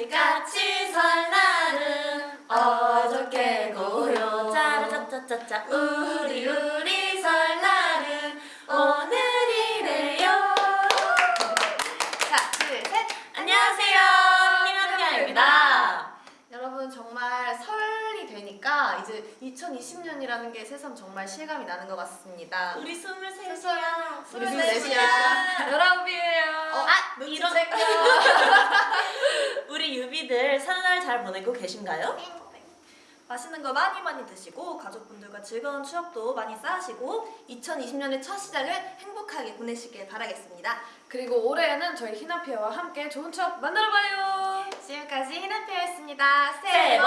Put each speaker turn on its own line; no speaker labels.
같이 같이 설날은 어저께 고요 짜라짜짜짜짜 우리 우리 설날은 오늘이래요
자, 둘, 셋.
안녕하세요 희망야입니다
여러분 정말 설이 되니까 이제 2020년이라는 게 새삼 정말 실감이 나는 것 같습니다.
우리 스물셋이야
우리 스물셋이야.
열아홉이에요.
어, 아, 눈치
이런-
챙겨.
우리 유비들 설날 잘 보내고 계신가요?
맛있는 거 많이 많이 드시고 가족분들과 즐거운 추억도 많이 쌓으시고
2020년의 첫 시작을 행복하게 보내시길 바라겠습니다.
그리고 올해에는 저희 희나피아와 함께 좋은 추억 만들어봐요.
지금까지 희나피아였습니다.
새해 복